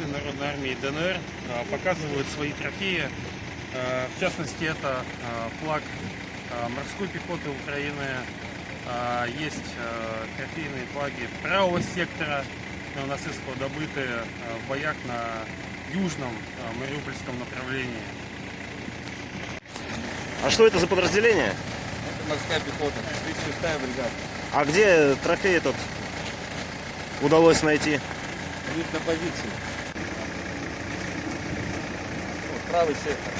бойцы Народной армии ДНР а, показывают свои трофеи. А, В частности, это а, флаг морской пехоты Украины. Есть трофейные флаги правого сектора нацистского, добытые в боях на южном Мариупольском направлении. А что это за подразделение? Это морская пехота, 36-я бригада. А где трофей этот удалось найти? Них на позиции. Вот, правый сектор.